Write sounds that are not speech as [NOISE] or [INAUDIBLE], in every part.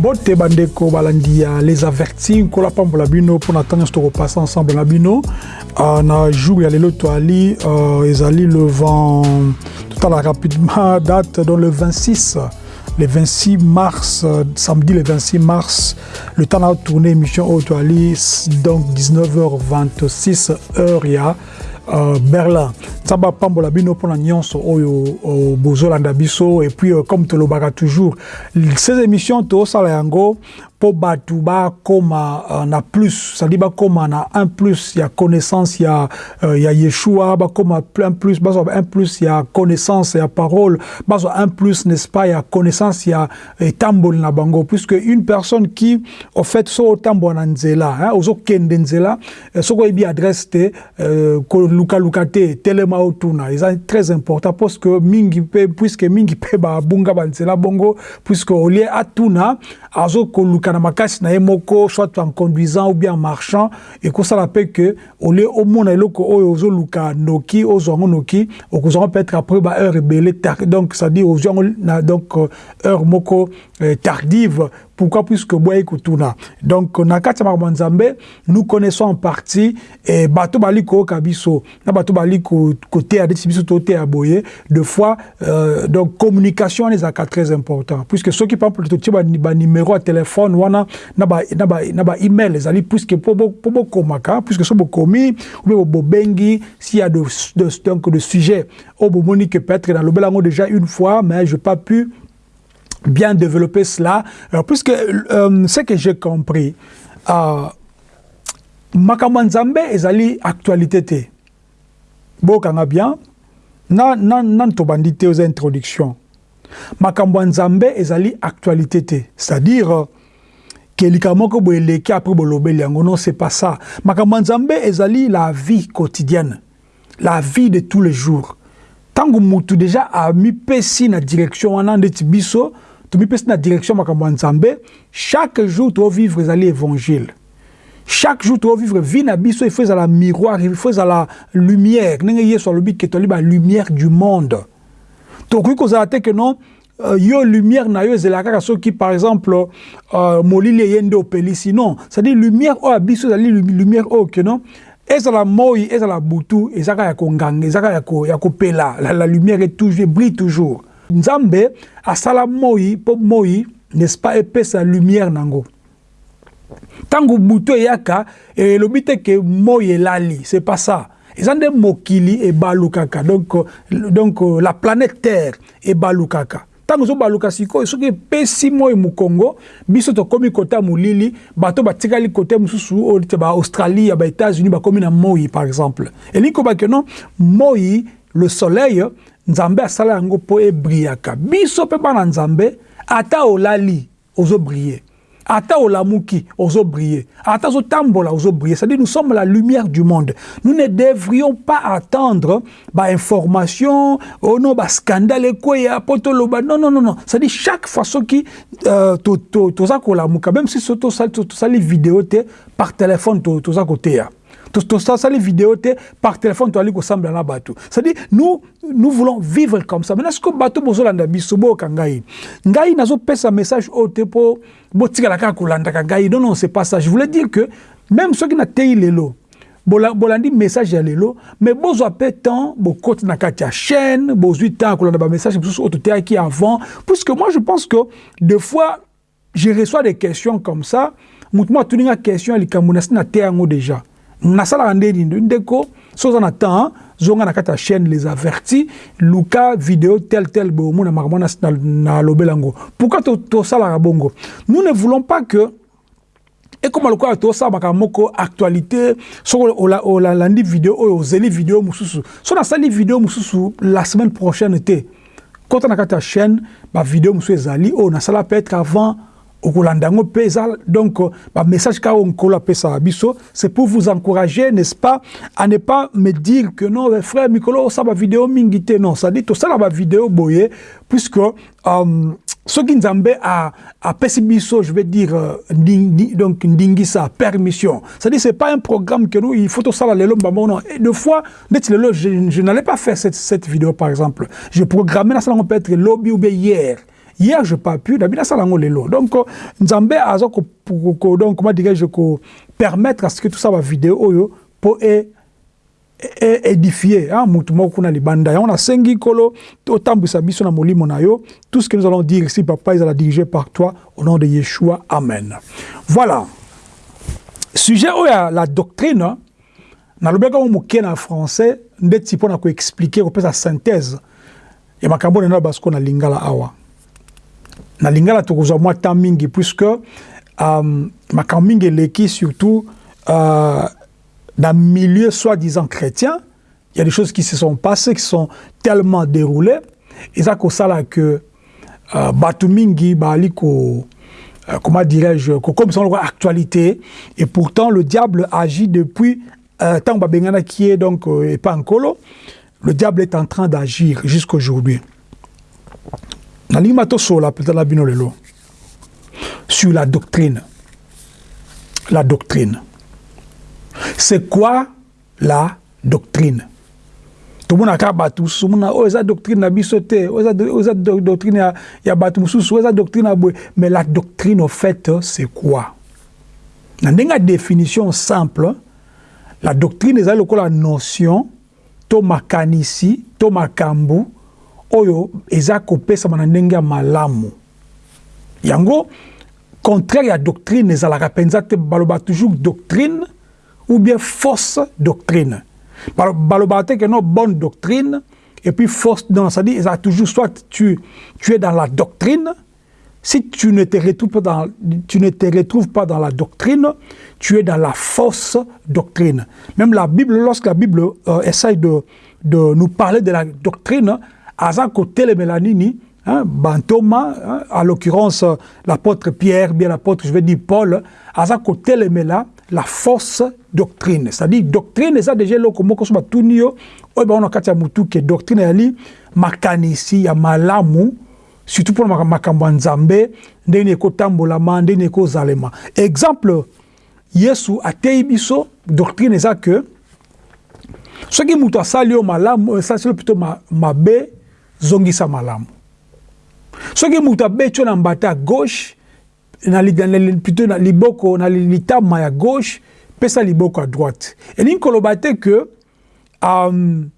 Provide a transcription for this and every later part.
mbote bandeko balandi ya les avertis nkola pambola bino mpona ntango nyonso tokopasa ensemble na bino. Uh, na jour ya lelo toali uh, ezali le vent totala rapidement date donc le 26 le 26 mars, samedi le 26 mars, le temps de tourner émission Autoali, donc 19h26 heure, il y a euh, Berlin. Saba pambola bino pona nyonso oyo bozolanda biso et puis euh, comme tolobaka toujours ces émissions to sala yango po batu ba koma uh, na plus ça dit ba koma na un plus ya connaissance ya uh, ya Yeshua ba koma un plus ba un plus ya connaissance ya parole ba un plus n'est-ce pas ya connaissance ya tambol na bango. Puisque une personne qui au fait so tambo na nzela hein ozo kende nzela so ko bi adresse te uh, ko luka luka te telema otuna. C'est très important parce que mingi puisque mingi pe ba bunga ba nzela bongo puisque au lieu atuna azo ko luka na makasi na soit en conduisant ou bien en marchant ekosala mpe ke ole omona eloko noki ozwa yango noki peut-être après ba heure ebele donc c'est à dire ozwa yango donc heure moko euh, tardive pourquoi puisque boye kutuna donc na kati nous connaissons en partie et bato bali koyoka na bato bali koteya biso boye de fois euh, donc communication wana ezalaka très important puisque banuméro ya téléphone wana na baemail ezali puisque po bokomaka puisque so bokomi ou bien bobengi s'il y a de, de, donc de sujet. Oyo bomoni que peut-être nalobela yango déjà une fois mais je pas pu bien développer cela, Alors, puisque euh, ce que j'ai compris, euh, makambo nzambe ezali actualité te. Bokanga bien. Na, na, na tobandi te aux introduction makambo nzambe ezali actualité te. C'est-à-dire likambo moko boye eleki après bolobeli yango. Non c'est pas ça. Makambo nzambe ezali la vie quotidienne. La vie de tous les jours. Ntango mutu déjà amipesi na direction wana ndeti biso tomipesi na direction makambo ya nzambe chaque jour tovivre ezali évangile. Chaque jour tovivre vie na biso il faut ezala miroir il faut ezala lumière. Ndenge yesu alobi ke toli balumière du monde. Tokoki kozala te ke non yo lumière na yo ezala kaka soki par exemple uh, molili eye nde opelisi. C'est-à-dire lumière oyo ya biso ezali lumière oyo ke non? Ezala moi ezala butu eza kaka ya konganga eza kaka ya kopela. La, la lumière est toujours brille toujours. Nzambe asala moi mpo moi n'est-ce pas epesa lumière nango. Ntango butu eyaka elobi te ke moi elali c'est pas ça. Eza nde mokili ebalukaka. Donc, donc la planète terre ebalukaka ntango ozobaluka sikoyo soki epesi moi mokongo biso tokómi kota ya molili bato batikali kote mosusu oyo te baaustralie ya baétats-unis bakómi na moi par exemple. Elingi kobake non moi le soleil nzambe asala yango mpo ebriyaka biso mpe bana nzambe ata olali ozobrille ata olamuki ozobrille ata ozotambola ozobrille c'est-à-dire nous sommes la lumière du monde. Nous ne devrions pas attendre bainformation oh non bascandale ekweya mpo toloba non non non non. C'est-à-dire chaque soki euh, toza kolamuka même si so tosali video te par téléphone koteya tosali vidéo te par téléphone toali kosambela na bato c'est-à-dire nous nous voulons vivre comme ça. Maintenant siko bato bozolanda biso boyoka ngai. Ngai nazopesa message oyo te mpo botikala kaka kolandaka ngai. Non non c'est pas ça. Je voulais dire que même soki natei lelo bolandi message ya lelo mais bozwa mpe temps bokoti na kati ya chaîne bozwi temps kolanda bamessage mosusu oyo toteyaki avant. Puisque moi je pense que des fois je reçois des questions comme ça. Motu mo atuninga question ya likambo na te yango déjà nasalaka nde nini ndeko so oza na temps zonga na kati ya chaîne les avertis luka video tel tel boye omona makambo nalobela yango pourquoi tosalaka bongo? Nous ne voulons pas que ekoma lokola tosala makambo moko actualité soki olandi video oyo ozeli video mosusu. So nasali video mosusu la semaine prochaine te. Kota na kati ya chaîne bavideo mosusu ezali oyo nasala peut-être avant eza donc bamessage kaka oyo nkolo apesaka biso c'est pour vous encourager n'est-ce pas à ne pas me dire que non frère mikolo osala bavideo mingi te. Non c'est-à-dire tosala bavideo boye puisque um, soki nzambe apesi biso je veux dire ndingi, donc ndingisa permission. C'est-à-dire c'est pas un programme que nous il faut tosala lelo mbambo non. Et deux fois lelo je, je n'allais pas faire cette, cette vidéo par exemple. Je programmais nasala yango peut-être lobby ou bien hier hier je pas pu. Nabi nasala yango lelo donc nzambe aza donc comment dirais-je permettre à ce que tout ça va vidéo oyo mpo e édifier hein, libanda. Yango nasengi nkolo otambwisa biso na molimo na tout ce que nous allons dire ici papa ezala dirigé par toi au nom de yeshua. Amen. Voilà. Sujet ya la doctrine nalobaki yango moke na français ndeti mpo na koexplike synthèse. Na lingala awa na lingala tokozwa mwa mingi puisque um, makambo mingi surtout uh, dans milieu soi-disant chrétien, il y a des choses qui se sont passées, qui sont tellement déroulées. C'est ça que euh, Batumingi, Baliko, euh, comment dirais-je, comme son actualité. Et pourtant, le diable agit depuis euh, tant Babengana qui est donc colo. Le diable est en train d'agir jusqu'à aujourd'hui. Sur la doctrine. La doctrine. C'est quoi la doctrine tomonaka bato mosusu mona oyo eza doctrine na biso te oyo eza doctrine ya, ya bato mosusu oyo eza doctrine ya boye mais la doctrine au fait c'est quoi na ndenge ya définition simple la doctrine ezali lokola notion to makanisi to makambo oyo eza kopesama na ndenge ya malamu yango contraire ya doctrine ezalaka mpenza te baloba toujours doctrine ou bien fausse doctrine. Balobate que non bonne doctrine et puis fausse non, ça dit ça toujours soit tu tu es dans la doctrine si tu ne te retrouves pas dans tu ne te retrouves pas dans la doctrine, tu es dans la fausse doctrine. Même la Bible lorsque la Bible euh, essaye de de nous parler de la doctrine, côté les Mélanini, hein, Bantoma, hein, à l'occurrence l'apôtre Pierre, bien l'apôtre, je vais dire Paul, les Mélanini, la fausse doctrine. C'est-à-dire doctrine eza déjà eloko moko so batuni yo oyo baona kati ya mutu ke doctrine yali makanisi ya malamu surtout mpona makambo ya nzambe ndenge nini ekotambolama ndenge nini exemple yesu ateyi biso doctrine eza ke soki moto asali yo malamu esali yo plutôt mabe zongisa malamu. Soki moto abeti yo na mbata ya gauche na, na, plutôt na liboko na litama ya gauche pesa liboko à droite. Elingi koloba te ke um,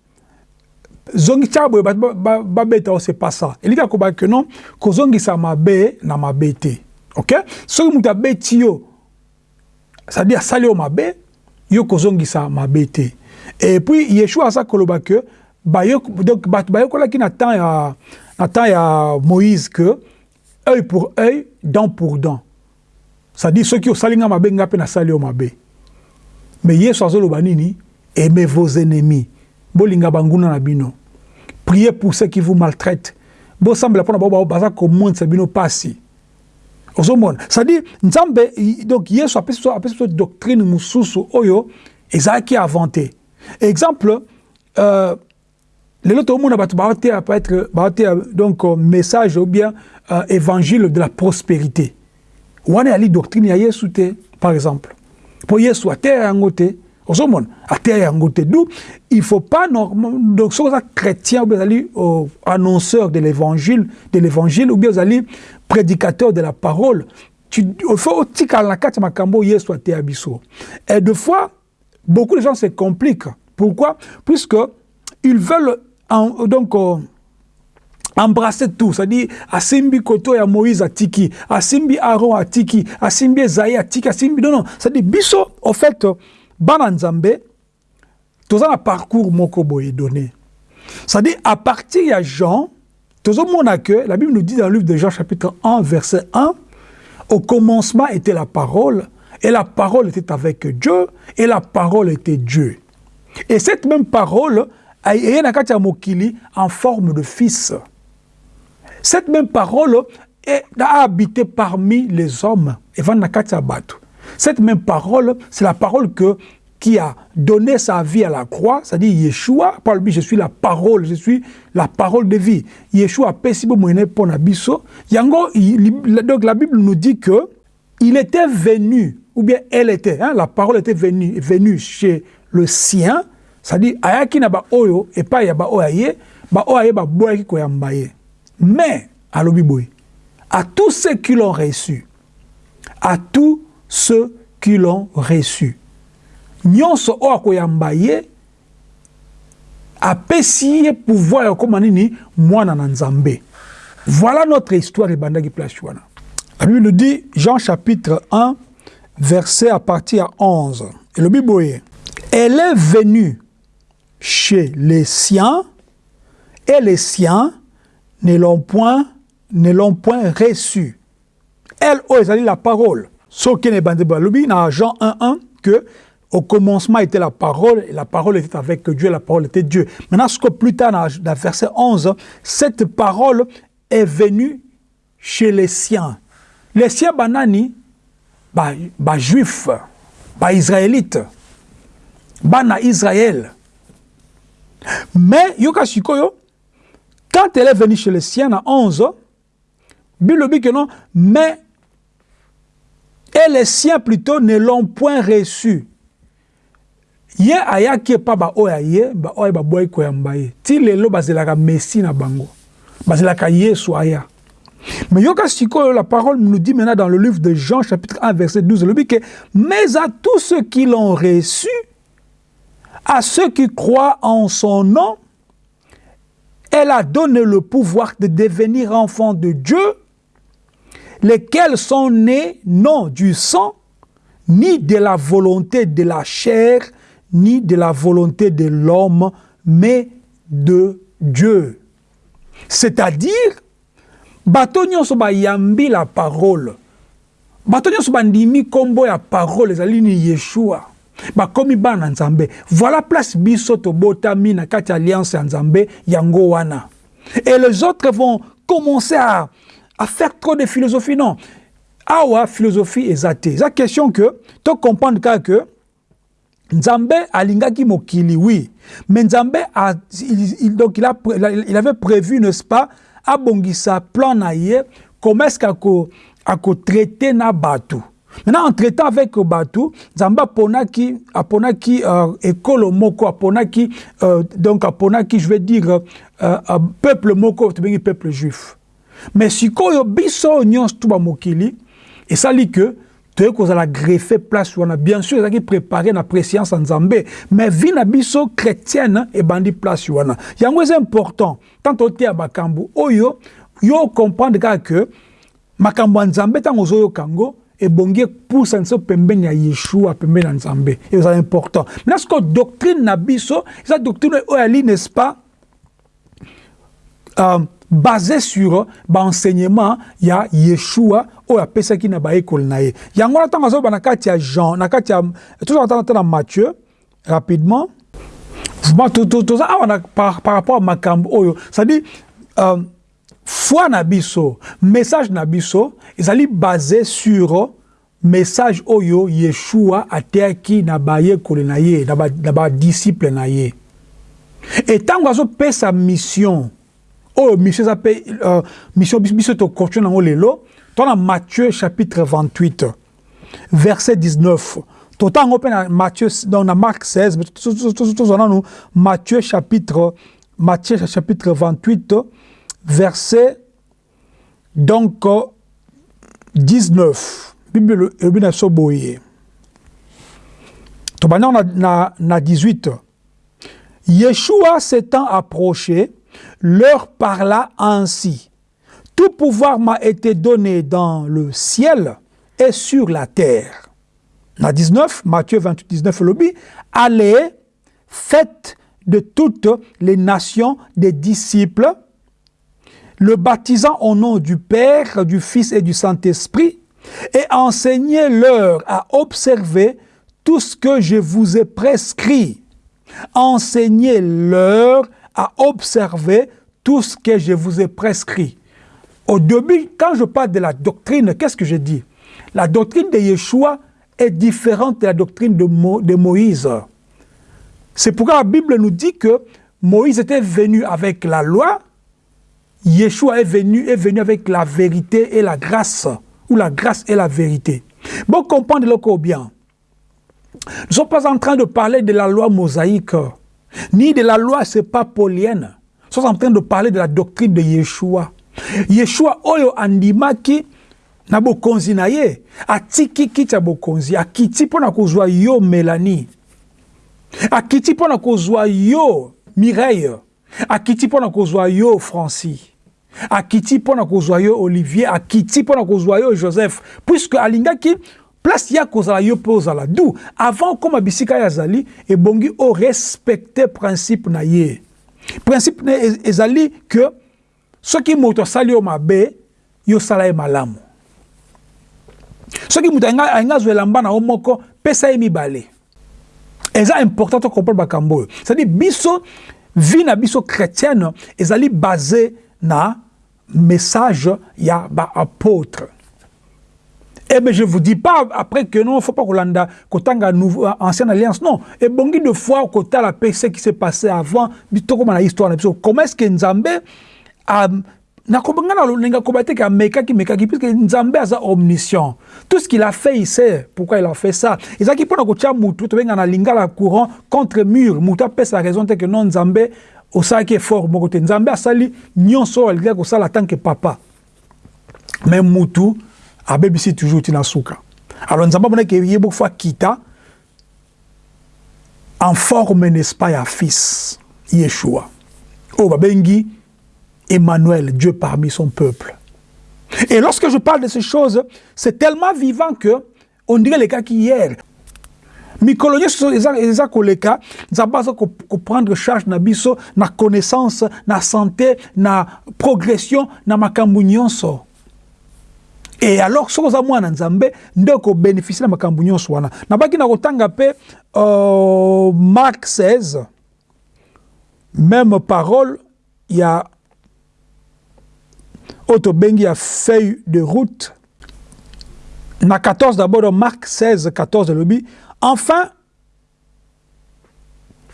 zongisa boye babeta o c'est pas ça. Elingi akoba ke non kozongisa mabe na mabe te. Ok? Soki moto abeti yo c'est-à-dire asali yo mabe yo kozongisa mabe te. Et puis yeshua aza koloba ke donc bato bayokolaki na temps ya na temps ya moïse que œil pour œil dent pour dent. C'est-à-dire soki osali nga mabe nga mpe nasali yo mabe. Mais yesu azoloba nini? Aimez vos ennemis. Bolinga banguna na bino. Priez pour ceux qui vous maltraitent. Bosambela mpona bao baza komonisa bino pasi. Ozomona. C'est-à-dire nzambe donc yesu apesi biso doctrine mosusu oyo ezalaki inventé. Exemple euh, lelo tomona bato baoteya peut-être baoteya donc message ou bien euh, évangile de la prospérité. Wana yali doctrine ya yesu te par exemple. Mpo yesu ateya yango te ozomona ateya yango te. Du il faut pas donc soki oza chrétien ou bien ozali euh, annonceur de l'évangile de l'évangile ou bien ozali prédicateur de la parole. Il faut otikala na kati ya makambo oyo yesu ateya biso et de fois beaucoup de gens se compliquent. Pourquoi? Puisque ils veulent en, donc euh, embrasser tout. C'est-à-dire asimbi koto ya moïse atiki asimbi aaron atiki asimbi ezaïe atiki asimbi non non. C'est-à-dire biso fait bana nzambe toza na parcours moko boye donné. C'est-à-dire à partir ya jean tozomona que la bible nous dit dans le livre de jean chapitre 1 verset 1 au commencement était la parole et la parole était avec dieu et la parole était dieu. Et cette même parole eye na kati mokili en forme de fils cette même parole est, a habité parmi les hommes. Cette même parole, c'est la parole que, qui a donné sa vie à la croix, c'est-à-dire Yeshua, je suis la parole, je suis la parole de vie. Yeshua a moyenne. Yango, donc la Bible nous dit que il était venu, ou bien elle était, hein, la parole était venue, venue chez le sien, c'est-à-dire ayaki na ba oyo, et pas ya ba oyaye, ba oyaye ba boyaki koyamba ye. mais alobi boye à tous ceux qui l'ont reçu. À tous ceux qui l'ont reçu. Nyonso o akoyamba ye apesi ye pouvoir ya koma nini mwana. Voilà notre histoire ebandaki place wana. La Bible nous dit, Jean chapitre 1, verset à partir à 11. Et le Bible Elle est venue chez les siens, et les siens ne l'ont point, ne l'ont point reçu. Elle, oh, dit la parole. Ce qui est dans Jean 1, 1, que au commencement était la parole, et la parole était avec Dieu, la parole était Dieu. Maintenant, ce que plus tard, dans, verset 11, cette parole est venue chez les siens. Les siens banani, ba, ba juifs, ba israélites, bana Israël. Mais, yoka shikoyo, quand elle est venue chez les siens à 11, Bible dit que non, mais et les siens plutôt ne l'ont point reçu. ye ayaki epa baoyo aye baoyo baboyi koyamba ye. Ti lelo bazelaka messi na bango. Bazelaka yesu aya. Mais yoka sikoyo la parole nous dit maintenant dans le livre de Jean chapitre 1 verset 12 le dit que mais à tous ceux qui l'ont reçu à ceux qui croient en son nom elle a donné le pouvoir de devenir enfants de Dieu lesquels sont nés non du sang ni de la volonté de la chair ni de la volonté de l'homme, mais de Dieu. C'est-à-dire, bato nyonso bayambi la parole. Bato ya parole ezali ni Yeshua. Bakomi bana nzambe voilà place biso tobotami na kati alliance ya nzambe yango wana et les autres vont commencer à, à faire trop de philosophie non? Awa philosophie eza te question que to comprendre kaka que Nzambe alingaki mokili, oui. Mais Nzambe, a, il, il, donc il, a, il avait prévu, n'est-ce pas, abongisa plan na ye, comment est-ce qu'ako traiter na batu. Maintenant, en traitant avec Batu, Zamba aponaki, aponaki euh, école moko, aponaki, euh, donc aponaki, je vais dire, euh, euh, peuple moko, peuple juif. Mais si koyo biso nyons tuba mokili, et ça dit que toyei kozala greffe place wana bien sûr ezalaki préparé na préséance ya nzambe mais vi na biso chrétienne ebandi place wana yango eza important tant oteya makambo oyo yo comprendre ke makambo ya nzambe ntango ozoyoka yango ebongi epusa biso pembeni ya yeshua pembeni ya nzambe. Ezala important. Maintenant siko doctrine na biso eza doctrine oyo ali n'est-ce pas? Euh, basé sur baenseignement ya yeshua oyo apesaki na bayekoli na ye. Yango wana na kati ya jean na kati ya tozala ta na matthieu rapidement. Par, rapport ya makambo oyo. Euh, foi na biso message na biso ezali basé sur message oyo yeshua ateyaki na bayekoli na ye na badisciple na ye e ntango azopesa mission oyo mission eza mpe uh, mission biso tokontinue nango lelo tona matthieu chapitre 28 verset 19 totala yango mpe na matthieu donc na mark 16 tozwa nanu matthieu chapitre matthieu chapitre 28 verset donc 19 bible elobi na biso boye tobandi yango na, na, na 18 yeshua s'étant approché leur parla ainsi. Tout pouvoir m'a été donné dans le ciel et sur la terre. La 19, Matthieu 28, 19, lobby, allez, faites de toutes les nations des disciples, le baptisant au nom du Père, du Fils et du Saint-Esprit, et enseignez-leur à observer tout ce que je vous ai prescrit. Enseignez-leur à observer tout ce que je vous ai prescrit. Au début, quand je parle de la doctrine, qu'est-ce que je dis? La doctrine de Yeshua est différente de la doctrine de, de Moïse. C'est pourquoi la Bible nous dit que Moïse était venu avec la loi, Yeshua est venu, est venu avec la vérité et la grâce, ou la grâce et la vérité. Bon, comprendre-le bien. Nous ne sommes pas en train de parler de la loi mosaïque, ni de la loi, paulienne. Nous sommes en train de parler de la doctrine de Yeshua. yeshua oyo andimaki na bokonzi na ye atiki kiti bokonzi akiti mpo na kozwa yo melanie akiti mpo na kozwa yo mireille akiti mpo na kozwa yo franci akiti mpo na kozwa yo olivier akiti mpo na kozwa yo joseph. Puisque alingaki place ya kozala yo mpe ozala. Du avant okóma bisika ye azali ebongi orespecte principe na ye. Principe na ye ezali ke soki moto asali yo mabe yo osala ye malamu. Soki moto alingi azwa elamba na yo moko pesa ye mibale. Eza important tocomprendre makambo oyo. C'est-à-dire biso vie na biso chrétienne ezali basé na message ya baapôtre Eh bien, je ne vous dis pas après que non, il ne faut pas kolanda kotanga nouveau ancienne alliance. Non, et bongi de fois kota la paix ce qui s'est passé avant, bitoko na histoire Comment est-ce que Nzambe a nakobanga na lolinga kobate ka mekaki mekaki puisque Nzambe aza omniscient. Tout ce qu'il a fait, il sait pourquoi il a fait ça. Et ça qui pona kotia mutu to benga na lingala courant contre mur, mutu a sa raison que non Nzambe osalaki effort moko te Nzambe asali nyonso alinga kosala tant que papa. Mais mutu abebisi toujours tina suka. Alors nzambe amonaki ye fois kita en forme n'est-ce pas ya fils yeshua. Oyo babengi emmanuel dieu parmi son peuple. Et lorsque je parle de ces choses c'est tellement vivant que on dirait les cas qu'hier mikolo nyonso eza koleka nzambe aza koprendre charge na biso na connaissance na santé na progression na makambo nyonso. Et alors soki oza mwana nzambe nde okobénéficie na makambo nyonso wana. Nabaki na kotanga mpe uh, mark 16 même parole ya oyo tobengi ya feuille de route. Na 14 d'abord mark 16 14 elobi enfin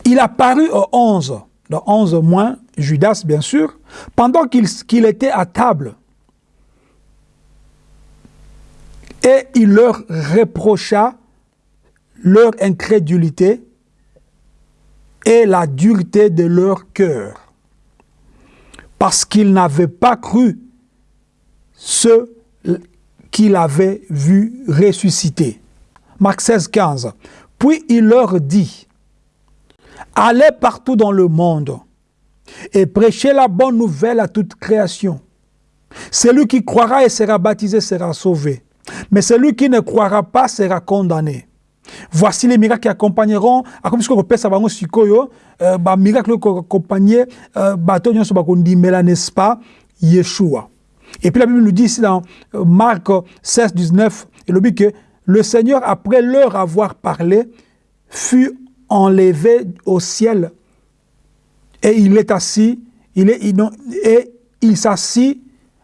il apparut au 11 dans 11 moins judas bien sûr pendant qu'il qu était à table Et il leur reprocha leur incrédulité et la dureté de leur cœur, parce qu'ils n'avaient pas cru ce qu'il avait vu ressusciter. Marc 16, 15. Puis il leur dit, Allez partout dans le monde et prêchez la bonne nouvelle à toute création. Celui qui croira et sera baptisé sera sauvé mais celui qui ne croira pas sera condamné. Voici les miracles qui accompagneront, sikoyo, accompagner, bah nyonso bakondimela n'est-ce pas. Et puis la Bible nous dit ici dans Marc 16, 19, il dit que le Seigneur, après leur avoir parlé, fut enlevé au ciel et il est assis, et il s'assit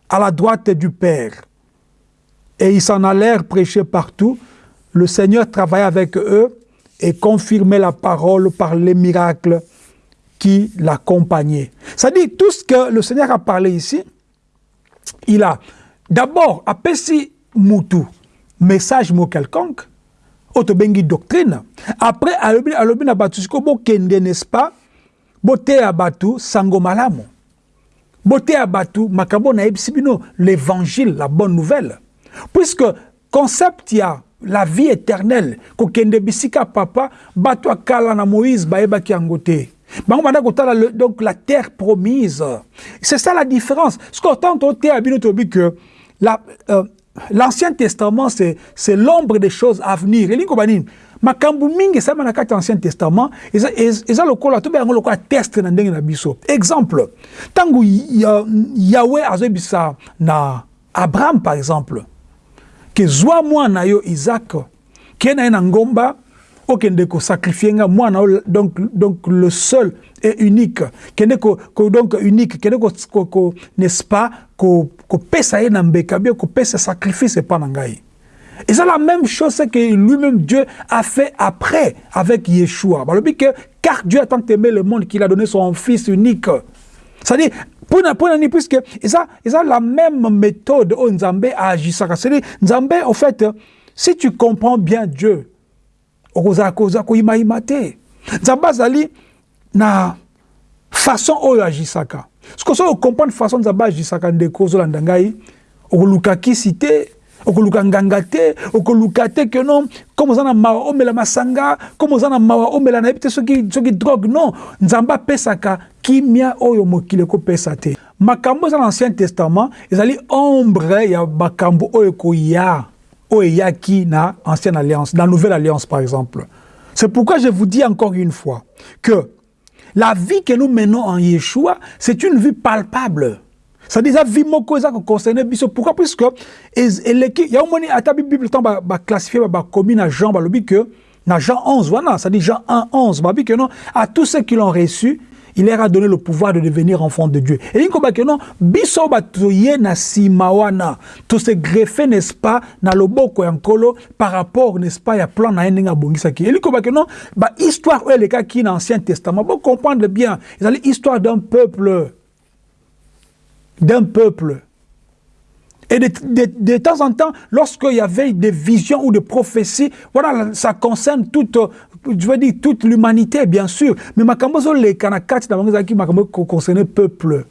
à la droite du Père. Et ils s'en allèrent prêcher partout. Le Seigneur travaillait avec eux et confirmait la parole par les miracles qui l'accompagnaient. Dit tout ce que le Seigneur a parlé ici, il a d'abord apesi mutu, message mo quelconque, autobengi doctrine. Après, alobi na batu siko bo kende, n'est-ce pas? Bote à batu sango malamu. Bote à batu makabo na ebisibino, l'évangile, la bonne nouvelle. Puisque concept ya la vie éternelle kokende bisika papa bato akala na Moïse bayebaki yango te bango donc la terre promise c'est ça la différence ce qu'autant te abino tobi que la euh, l'ancien testament c'est l'ombre des choses à venir. Elingi banini? Makambo mingi esalama na kati ancien testament eza, eza lokola tobe yango lokola teste na ndenge na biso. Exemple ntango yawe azoyebisa na abraham par exemple ke zwa mwana yo isaac ke na ngomba okende kosakrifie nga mwana donc, donc le seul et unique kende ko, ko, donc unique kende ko, ko, ko, n'est-ce pas kopesa ko ye na mbeka bien kopesa sacrifice epa na ngai eza la même chose que lui-même Dieu a fait après avec Yeshua balobi que car Dieu a tant aimé le monde qu'il a donné son fils unique c'est-à-dire Pour puisque ça, ça la même méthode où Nzambe agissaka. C'est-à-dire, Nzambe, en fait, si tu comprends bien Dieu, okoza koza ko ima ima te. Nzambe azali na façon oyo agisaka. Ce que so comprendre façon nzambe agisaka ndeko ozolanda ngai okoluka kisi te okoluka nganga te okoluka te non comme oza na mawa omela masanga comme oza na mawa omela nayebi te soki, soki drogue non nzambe apesaka kimia oyo mokili ekopesa te. Makambo eza na ancien testament ezali ombre ya makambo oyo ekoya oyo na ancienne alliance na nouvelle alliance par exemple. C'est pourquoi je vous dis encore une fois que la vie que nous menons en Yeshua c'est une vie palpable. C'est-à-dire la vie moko eza koconcerne biso. Pourquoi? Puisque eleki ya omoni ata bible ntango baclassifie bakomi na jean balobi que na jean 11 wana c'est-à-dire jean 1 11 babi que non à tous ceux qui l'ont reçu il leur a donné le pouvoir de devenir enfant de Dieu. Et il que non, biso batoye na simawana, tout se greffer n'est-ce pas na loboko yankolo par rapport n'est-ce pas ya plan na endinga bongisaki. Et il que non, ba histoire ou les cas qui dans l'Ancien Testament, bon comprendre bien, c'est l'histoire d'un peuple d'un peuple. Et de, de, temps en temps, lorsqu'il y avait des visions ou des prophéties, voilà, ça concerne toute, je veux dire, toute l'humanité, bien sûr. Mais makambozo les kanakati qui makambo concerne le peuple.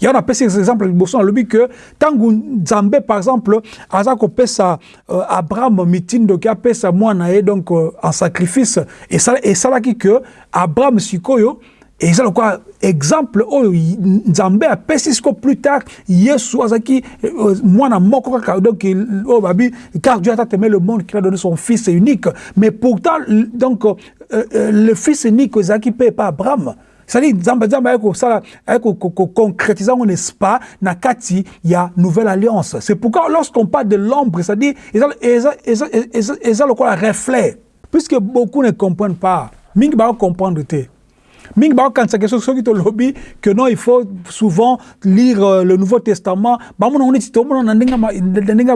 Il y a un appel ces exemples boson lobi que tangu Nzambe par exemple aza ko pesa euh, Abraham mitin donc a pesa mwana et donc euh, en sacrifice et ça et ça là qui que Abraham sikoyo et ça quoi exemple oyo nzambe apesi siko plus tard yesu azalaki mwana moko kaka donc oyo babi car dieu a aimé le monde qu'il a donné son fils unique. Mais pourtant donc euh, euh, le fils unique ezalaki mpe epa abraham. C'est-à-dire nzambe nzambe aye kosala n'est-ce pas na kati ya nouvelle alliance. C'est pourquoi lorsqu'on parle de l'ombre c'est-à-dire eza lokola reflet. Puisque beaucoup ne comprennent pas mingi baocomprendre te soki tolobi que non il faut souvent lire euh, le nouveau testament bamona ngo neti tomona na ndenge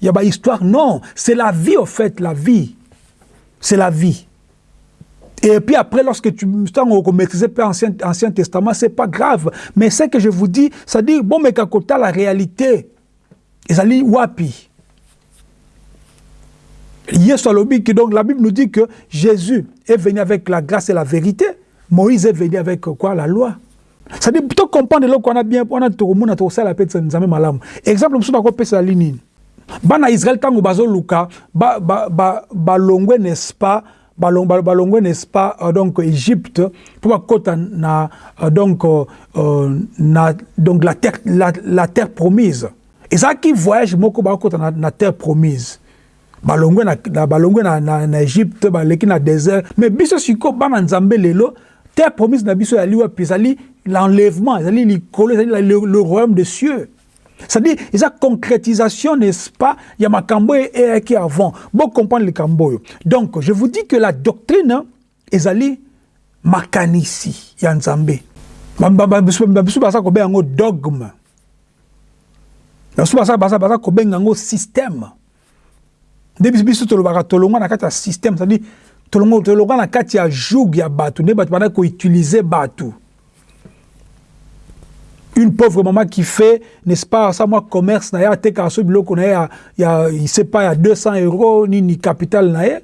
ya bahistoire non c'est la vie au fait la vie c'est la vie et puis après, lorsque tu maîtrises pas ancien, Testament, c'est pas grave. Mais ce que je vous dis, ça dit, bon, mais quand la réalité, ça dit, wapi. Donc la Bible nous dit que Jésus est venu avec la grâce et la vérité. Moïse est venu avec quoi la loi? C'est-à-dire plutôt comprendre eloko wana bien mpona tokomona tokosala mpe nzambe malamu. Exemple mosusu nakopesela linini bana israele ntango bazoluka balongwe n'est-ce pas balongwe n'est-ce pas euh, donc égypte mpo bakota na euh, donc euh, na donc la terre, la, la terre promise. Ezalaki voyage moko bakota na, na terre promise. Balongwe na, balongwe na, na, na égypte baleki na désert. Mais biso sikoyo bana nzambe lelo terre promise na biso yali wapi ezali l'enlèvement ezali likolo ezali le, royaume des cieux c'est-à-dire, il y a concrétisation, n'est-ce pas y a ma cambo et qui avant. Bon, comprendre le cambo. Donc, je vous dis que la doctrine, allée makanisi, il y a un zambé. Babisu basa ko benga dogme. Babisu basa basa basa ko benga système. Depuis bisu to lobaka to longa na kati ya système, c'est-à-dire toloka na kati ya joug ya bato nde bato banda koutilize bato. Une pauvre maman qui fait n'est-ce pas ça moi commerce na ye atekaka so biloko na ye ya sais pas ya 200 euros nini capital na ye.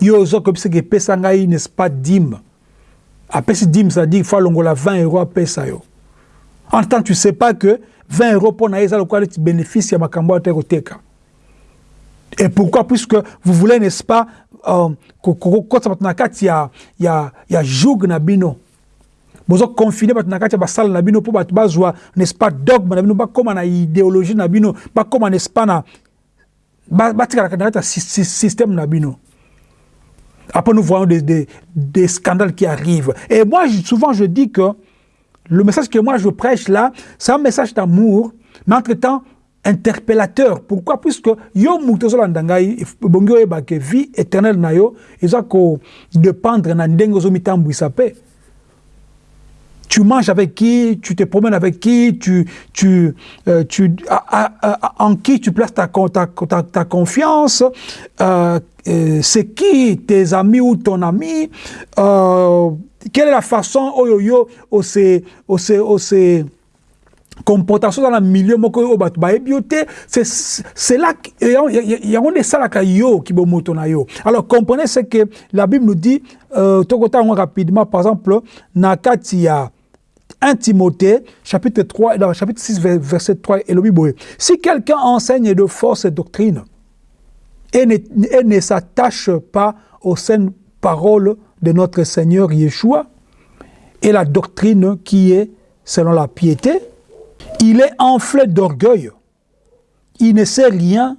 Yo ozo koyebisa ke epesa ngai n'est-ce pas dime apesi dime c'est-à-dire fois alongola 20 euros apesa yo. En tant tu sais pas que 20 euros mpo na ye eza lokola neti bénéfice ya makambo oyo te koteka Et pourquoi? Puisque vous voulez, n'est-ce pas, euh, quand ça va y a, y a, y a joug na bino. bozo confine bato na kati ya basala na bino mpo bato bazwa n'est-ce pas dogme na bino bakóma na idéologie na bino bakóma n'est-ce pas na batikalaka na kati ya système na bino après nous voyons des, des, des scandales qui arrivent et moi souvent je dis que le message que moi je prêche là c'est un message d'amour mais entre-temps interpellateur. Pourquoi? Puisque yo moto ozolanda ngai ebongi oyeba ke vie éternelle na yo eza kodépendre na ndenge ozomitambwisa mpe. Tu manges avec qui, tu te promènes avec qui, tu, tu, euh, tu, à, à, en qui tu places ta, ta, ta, ta confiance, euh, euh, c'est qui tes amis ou ton ami, euh, quelle est la façon, oh yo yo, oh c'est, oh c'est, oh c'est, comportation dans le milieu moko oyo bato bayebi yo te esalaka yo alors comprenez ce que la bible nous dit euh, tokota rapidement par exemple na kati ya 1 Timothée, chapitre 3, dans chapitre 6, verset 3, et le. Si quelqu'un enseigne de fausses doctrines et ne, et ne s'attache pas aux saines paroles de notre Seigneur Yeshua et la doctrine qui est selon la piété, il est enflé d'orgueil. Il ne sait rien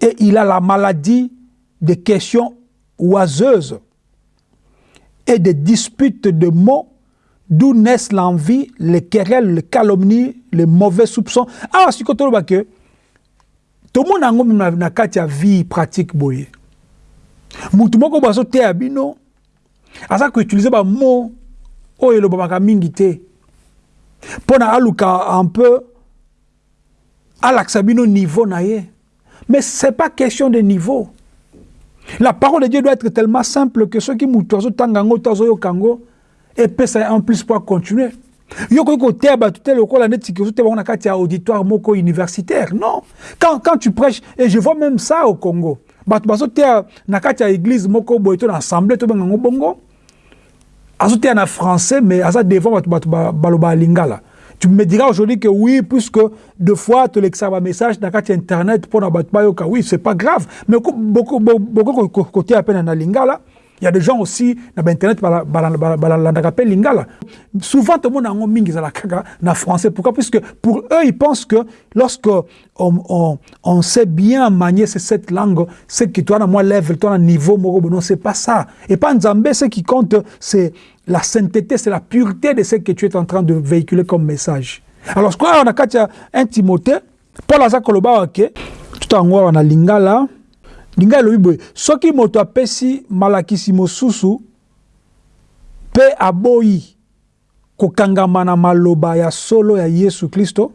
et il a la maladie des questions oiseuses et des disputes de mots d'où naissent l'envie, les querelles, les calomnies, les mauvais soupçons. Ah, si tout le monde a une vie pratique utiliser ba mot. Pona aluka un peu alaksa bino niveau na ye. Mais c'est pas question de niveau. La parole de Dieu doit être tellement simple que ceux qui mutozo tangango tozo yo kango et peut ça en plus pour continuer. Yo ko ko te ba tout le ko la net que te ba na kati auditoire moko universitaire. Non. Quand quand tu prêches et je vois même ça au Congo. Bato bazo te na kati église moko boy to assemblée to bango bongo. azoteya na français mais aza devant bato bato baloba alingala tu me diras aujourd'hui que oui puisque deux fois tolekisaka bamessage na kati ya internet mpo na bato bayoka. Oui c'est pas grave mais bokokoteya mpe na lingala. Il y a des gens aussi dans internet lingala. Souvent tout le monde a un mingi na français. Pourquoi? Puisque pour eux ils pensent que lorsque on, sait bien manier cette langue, c'est que toi as moi level, toi un niveau non c'est pas ça. Et pas Nzambé ce qui compte c'est la sainteté, c'est la pureté de ce que tu es en train de véhiculer comme message. Alors, quoi on a katia un Timothée, Paul aza koloba ke tout en on a lingala lingala lobi boye. Soki moto apesi malakisi mosusu pe aboyi kokangama na maloba ya solo ya Yesu Kristo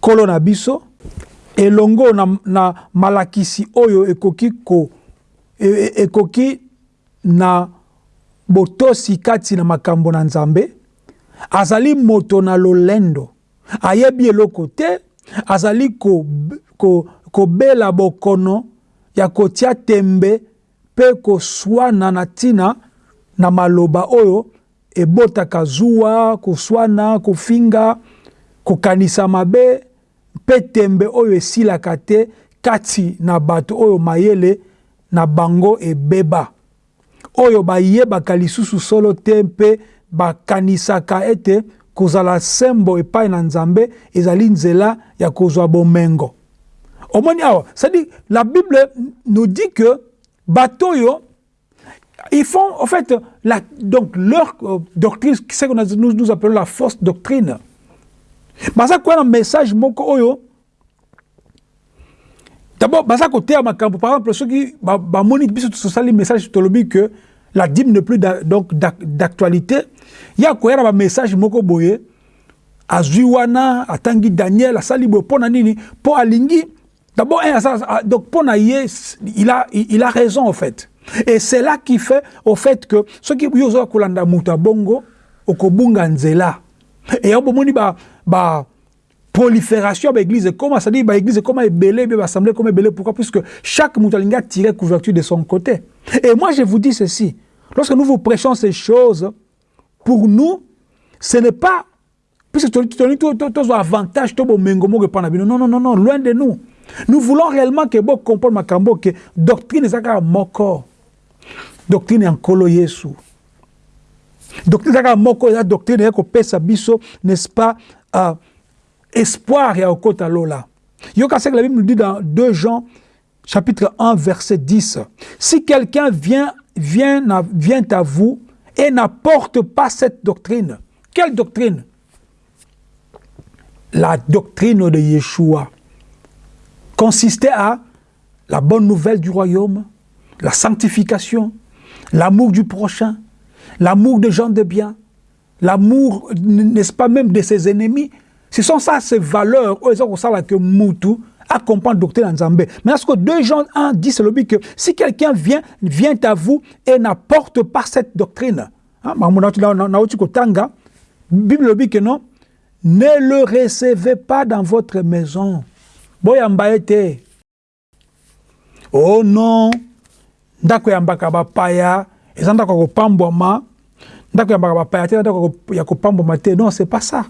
kolo na biso elongo na, na malakisi oyo ekoki ko e, e, ekoki na botosi kati na makambo na nzambe azali moto na lolendo. Ayebi eloko te azali kobela ko, ko bokono ya kotia tembe mpe koswana na ntina na maloba oyo ebotaka zuwa koswana kofinga kokanisa mabe mpe tembe oyo esilaka te kati na bato oyo mayele na bango ebeba. Oyo bayebaka lisusu solo te mpe bakanisaka ete kozala sembo epai na nzambe ezali nzela ya kozwa bomengo omoni awa. C'est-à-dire la bible nous dit que bato oyo ils font en fait la, donc leur euh, doctrine c'est que nous, nous appelons la fausse doctrine. Baza koya na message moko oyo d'abord baza koteya makambo par exemple soki bamoni biso tosali message tolobi que la dîme n'est plus donc d'actualité. Il y a quoi un message moko boye azwi wana atangi Daniel asali boye pona nini po alingi d'abord donc ye il a il a raison en fait et c'est là qui fait au fait que ce qui yozo kolanda muta bongo okobunga nzela et bomoni ba ba prolifération de l'église comment ça dit bah église comment est belé bien assemblée comme est belé pourquoi puisque chaque muta tiré couverture de son côté et moi je vous dis ceci Lorsque nous vous prêchons ces choses, pour nous, ce n'est pas puisque tu as avantage, tu as Non, non, non, non, loin de nous. Nous voulons réellement que vous compreniez que doctrine est moko. Doctrine en kolo Yesu. Doctrine est moko, la doctrine est que biso, n'est-ce pas, euh, espoir ya okota lola. Yoka que la Bible nous dit dans 2 Jean chapitre 1 verset 10. Si quelqu'un vient vient vient à vous et n'apporte pas cette doctrine. Quelle doctrine? La doctrine de Yeshua consistait à la bonne nouvelle du royaume, la sanctification, l'amour du prochain, l'amour des gens de bien, l'amour, n'est-ce pas même de ses ennemis. Ce sont ça ces valeurs, que Moutou, accompagne doctrine Nzambé. Mais ce que 2 Jean 1 dit, c'est le que si quelqu'un vient, vient à vous et n'apporte pas cette doctrine, hein, Bible dit que non, ne le recevez pas dans votre maison. Boyambaete. Oh non, ndako ya mbaka bapaya, eza ndako kopambwama, ndako ya bapaya te ndako ya te. Non c'est pas ça.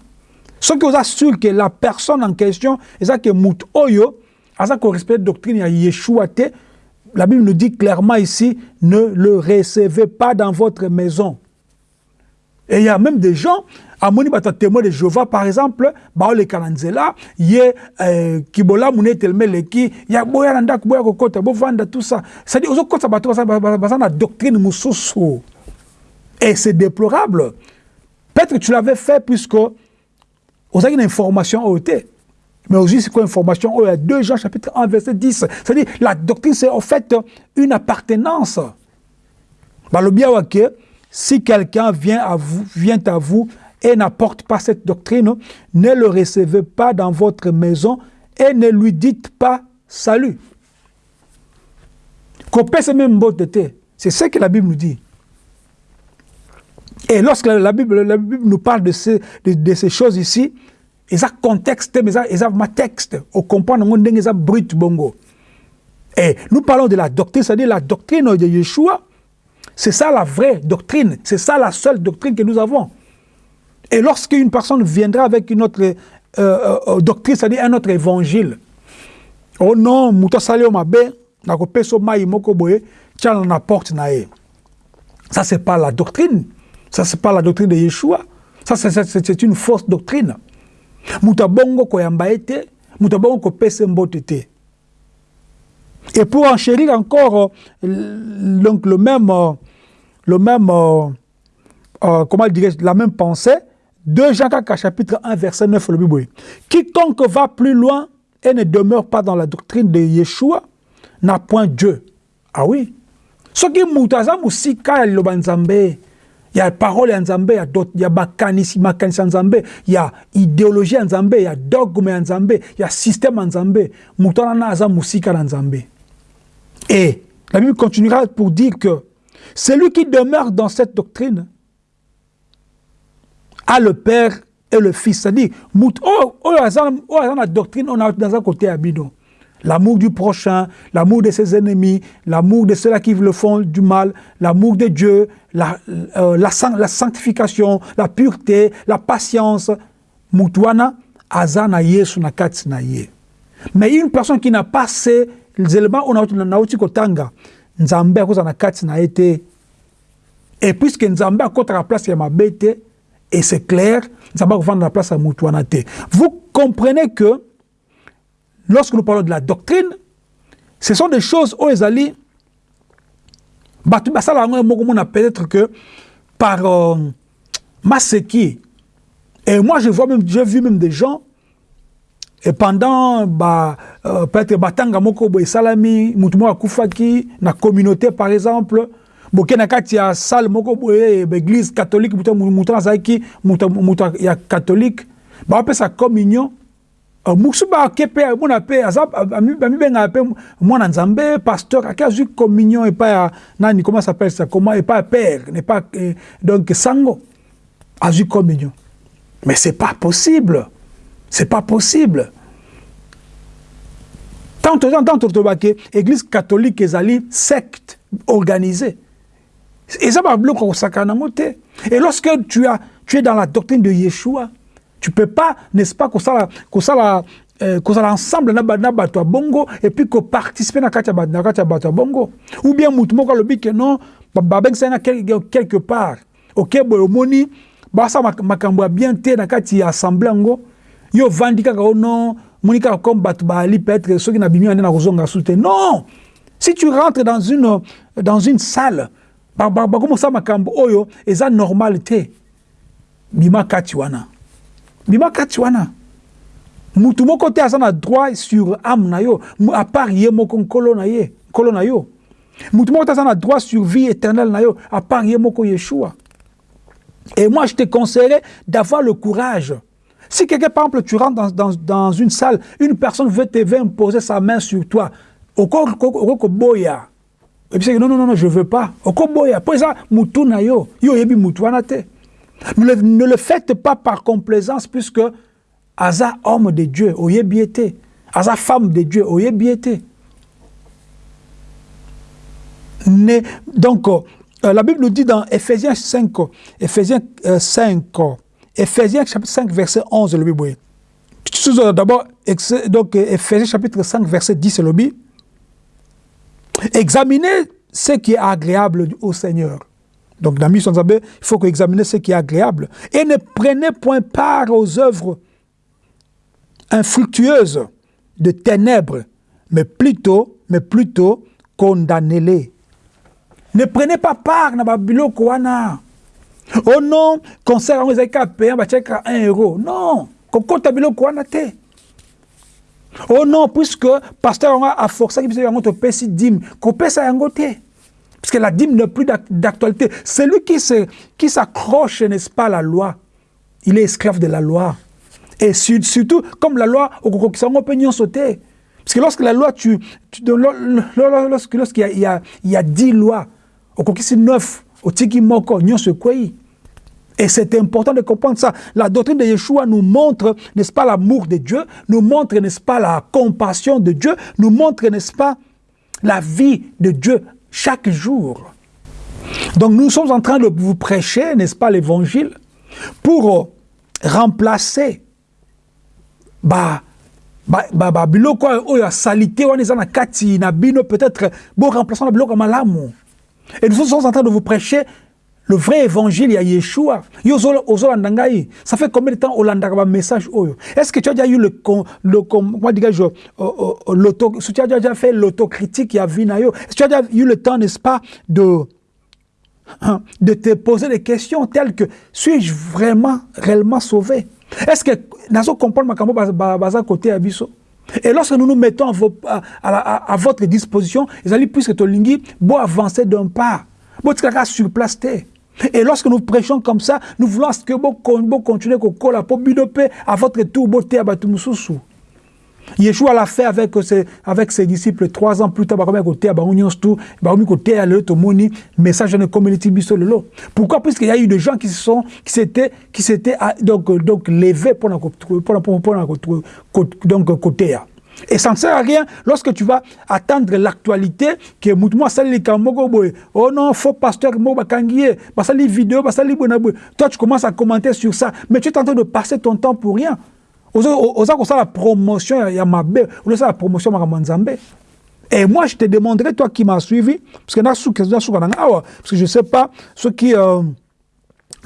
Soki oza sûr que la personne en question eza ke motu oyo aza korespecte doctrine ya yeshua te. La bible nous dit clairement ici ne le recevez pas dans votre maison et il y a même des gens amoni bato témoin de Jéhovah par exemple baoleka na nzela ye eh, kibolamu ne etelema eleki ya boya na ndako boya kokota bovanda tout ça c'est-à-dire ozokotisa bato baza na doctrine mosusu et c'est déplorable peut-être tu l'avais fait puisque ozalaki une information te mais aussi c'est quoi information oyo ya 2 Jean chapitre 1 verset 10 c'est-à-dire la doctrine c'est en fait une appartenance balobi awa ke si quelqu'un vient à vous vient à vous et n'apporte pas cette doctrine, ne le recevez pas dans votre maison et ne lui dites pas salut. C'est ce que la Bible nous dit. Et lorsque la Bible, la Bible nous parle de, ces, de, ces choses ici, ils ont contexte, mais ils ont ma texte. On comprend ils ont brut bongo. Et nous parlons de la doctrine, c'est-à-dire la doctrine de Yeshua. C'est ça la vraie doctrine. C'est ça la seule doctrine que nous avons. Et lorsqu'une personne viendra avec une autre euh, euh, euh doctrine, c'est-à-dire un autre évangile, oh non, mabe, mai moko boye, porte na Ça c'est pas la doctrine. Ça c'est pas la doctrine de Yeshua. Ça c'est une fausse doctrine. Muta bongo koyamba ete, muta bongo ko pese mbote te. Et pour enchérir encore euh, donc le même le même euh, comment dirais la même pensée, 2 Jean chapitre 1, verset 9, le Bible. Quiconque va plus loin et ne demeure pas dans la doctrine de Yeshua n'a point Dieu. Ah oui. Ce qui mutaza musika ya liloba nzambe, ya parole ya nzambe, ya dot, ya makanisi, makanisi ya nzambe, ya idéologie ya nzambe, ya dogme ya nzambe, ya système ya nzambe, mutana na aza musika na nzambe. Et la Bible continuera pour dire que celui qui demeure dans cette doctrine à le Père et le Fils. C'est-à-dire, la doctrine, on a dans un. L'amour du prochain, l'amour de ses ennemis, l'amour de ceux-là qui le font du mal, l'amour de Dieu, la, euh, la, la, sanctification, la pureté, la patience. Mais une personne qui n'a pas ces éléments, nauti kotanga, nzambe akoza na kati na nzambe place ya mabete, et c'est clair, va vendre la place Moutouanate. Vous comprenez que lorsque nous parlons de la doctrine, ce sont des choses où ils allaient peut-être que par euh, Maseki, et moi je vois même, j'ai vu même des gens, et pendant bah, euh, peut-être Batanga Moko Salami, Moutoumou Koufaki, la communauté par exemple, boke na kati ya salle moko boye église catholique mutu mutu azalaki mutu ya catholique baopesa communion. Mosusu bake mpe mona mpe bamibengaka mpe mwana nzambe pasteur ake azwi communion epai ya nani comment s'appelle ça comment epai ya père nepas eh, donc sango azwi communion. Mais c'est pas possible. C'est pas possible tant tant tolobake église catholique ezali secte organisée. Et ça va bloquer Et lorsque tu, as, tu es dans la doctrine de Yeshua, tu peux pas, n'est-ce pas, que ça, euh, ça ensemble na na bato bongo et puis que participer na na katia bato bongo. Ou bien mutu moko lobi que non ba ben ça quelque part. OK boy moni ba ça makambo bien te na kati assemblée ngo yo vandi kaka o non moni kaka comme bato ba ali peut-être ceux qui na bimi na kozonga soute non! Si tu rentres dans une dans une salle bakomosala makambo oyo eza normal te bima kati wana bima kati wana mutu moko te aza na droit sur âme na yo à part ye moko nkolo na ye nkolo na yo. Mutu moko te aza na droit sur vie éternelle na yo à part ye moko yeshua. Et moi je te conseillerais d'avoir le courage si quelqu'un par exemple tu rentres dans, une salle une personne veut te veut imposer sa main sur toi okokoboya et puis non, non, non, non, je ne veux pas. Okoboya, pour ça, mutuna yo, yo yebi. Ne, le faites pas par complaisance puisque Aza homme de Dieu, oyebi été. Aza femme de Dieu, oyebi été. Ne, donc, euh, la Bible nous dit dans Ephésiens 5, Ephésiens 5, Ephésiens chapitre 5, verset 11, le Bible. D'abord, donc Ephésiens chapitre 5, verset 10, le Bible. Examinez ce qui est agréable au Seigneur. Donc, dans Mission il faut examiner ce qui est agréable. Et ne prenez point part aux œuvres infructueuses de ténèbres, mais plutôt, mais plutôt, condamnez-les. Ne prenez pas part Babylone Kouana oh non concert yango ezalaki kaka payant batiaki kaka 1 euro non kokɔta biloko wana te oh non puisque le pasteur yango aforsaki biso yango topesi dime kopesa yango te parce que la dîme n'est plus d'actualité. Celui qui s'accroche, n'est-ce pas, à la loi, il est esclave de la loi. Et surtout, comme la loi, on peut pas sauter. Parce que lorsque la loi, tu, lorsqu'il y, a, il y a 10 lois, on 9, Moko, nyonso kwei. Et c'est important de comprendre ça. La doctrine de Yeshua nous montre, n'est-ce pas, l'amour de Dieu, nous montre, n'est-ce pas, la compassion de Dieu, nous montre, n'est-ce pas, la vie de Dieu chaque jour. Donc nous sommes en train de vous prêcher, n'est-ce pas, l'évangile, pour remplacer bah, bah, biloko oyo ya salite peut-être bo remplaçant na biloko ya malamu et nous sommes en train de vous prêcher le vrai évangile ya Yeshua. Yo ozolanda ngai ça fait combien de temps olandaka ba message oyo est-ce que tu as déjà eu le le comment dirais-je l'auto tu as déjà fait l'autocritique ya vie na yo est-ce que tu as déjà eu le temps n'est-ce pas de de te poser des questions telles que suis-je vraiment réellement sauvé? Est-ce que nazo comprendre makambo baza côté abiso et lorsque nous nous mettons à, votre disposition, ils allaient puisque tolingi, beau avancer d'un pas, beau sur place. Et lorsque nous prêchons comme ça, nous voulons que beau continuer à à votre tour, à. Yeshua l'a fait avec ses, avec ses disciples trois ans plus tard. côté côté à message de communauté Pourquoi? Puisqu'il y a eu des gens qui sont qui s'étaient qui s'étaient ah, donc donc levés pour pour donc côté et ça ne sert à rien lorsque tu vas attendre l'actualité que moi sali oh non faux pasteur mo basali vidéo basali toi tu commences à commenter sur ça mais tu es en train de passer ton temps pour rien oza la promotion ya mabe la promotion makambo nzambe. Et moi, je te demanderai, toi qui m'as suivi, parce que parce que je ne sais pas, ceux qui euh,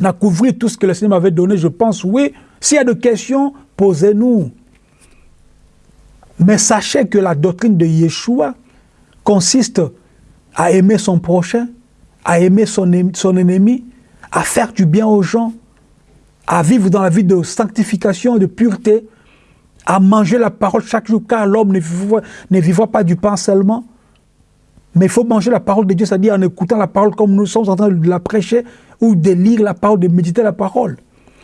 n'a couvert tout ce que le Seigneur m'avait donné, je pense, oui, s'il y a des questions, posez-nous. Mais sachez que la doctrine de Yeshua consiste à aimer son prochain, à aimer son ennemi, à faire du bien aux gens, à vivre dans la vie de sanctification, de pureté, à manger la parole chaque jour, car l'homme ne vivra, pas du pain seulement. Mais il faut manger la parole de Dieu, c'est-à-dire en écoutant la parole comme nous sommes en train de la prêcher, ou de lire la parole, de méditer la parole.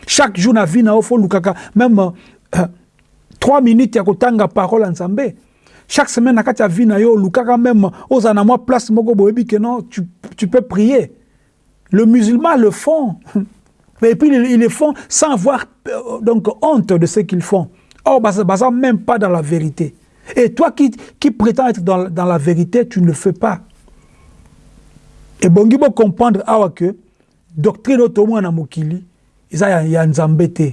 Chaque jour, na vie, na faut même euh, trois minutes, il y a la parole en Chaque semaine, na kati vie na yo, lukaka même, aux moi place, moko que non, tu, tu peux prier. Le musulman le font. [LAUGHS] Et puis ils le font sans avoir euh, donc, honte de ce qu'ils font. Or, ça même pas dans la vérité. Et toi qui, qui prétends être dans, dans, la vérité, tu ne le fais pas. Et bon, il faut comprendre ah, que doctrine otomo na mokili, ils ont ya nzambe te.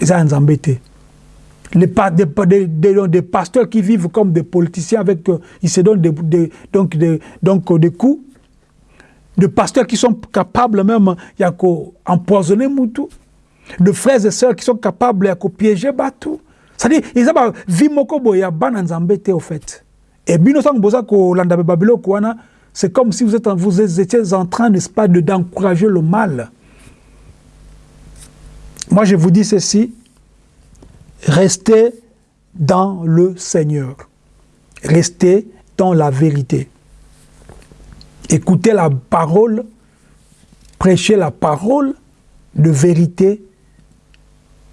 Ils ont nzambe te. Les des, des, des, des, pasteurs qui vivent comme des politiciens avec, euh, ils se donnent donc, donc, des coups de pasteurs qui sont capables même d'empoisonner Moutou, de frères et sœurs qui sont capables de piéger Batou. C'est-à-dire, ils ont vie moko ya bana nzambete au fait. Et bino sang boza ko landa babilo c'est comme si vous êtes vous étiez en train n'est-ce pas de d'encourager le mal. Moi je vous dis ceci, restez dans le Seigneur. Restez dans la vérité. Écoutez la parole, prêchez la parole de vérité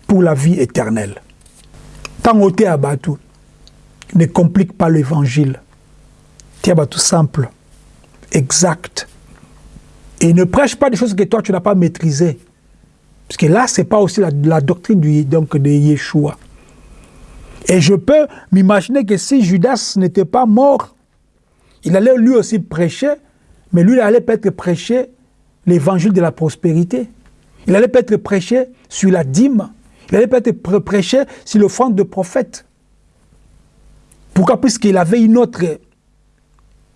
pour la vie éternelle. Tant à abattu, ne complique pas l'évangile. tout simple, exact. Et ne prêche pas des choses que toi tu n'as pas maîtrisées. Parce que là, ce n'est pas aussi la, doctrine du, donc, de Yeshua. Et je peux m'imaginer que si Judas n'était pas mort, il allait lui aussi prêcher Mais lui, il allait peut-être prêcher l'évangile de la prospérité. Il allait peut-être prêcher sur la dîme. Il allait peut-être prêcher sur l'offrande de prophète. Pourquoi? Puisqu'il avait une autre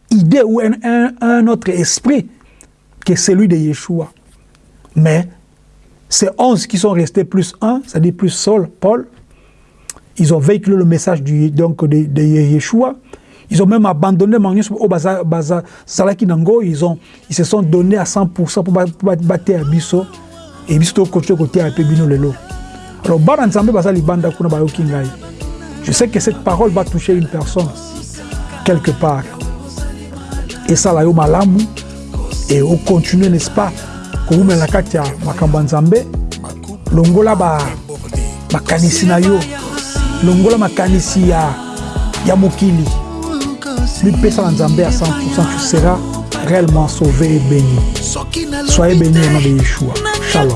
idée ou un, autre esprit que celui de Yeshua. Mais ces onze qui sont restés plus un, c'est-à-dire plus Saul, Paul, ils ont véhiculé le message du, donc de, de Yeshua. Ils ont même abandonné au Baza, Baza Salaki Nango. Ils, ont, ils se sont donnés à 100% pour battre à Bisso. Et Bisso côté côté à Pebino Lelo. Alors, Bana Nzambe Baza Libanda Kuna Bayoki Ngai. Je sais que cette parole va toucher une personne quelque part. Et ça, là, malamu. Et on continue, n'est-ce pas, koumela kati ya makambo ya nzambe longola makanisi na yo longola makanisi ya, ya mokili mipesa na nzambe à 100% tu seras réellement sauvé et béni. Soyez béni au nom de Yeshua. Shalom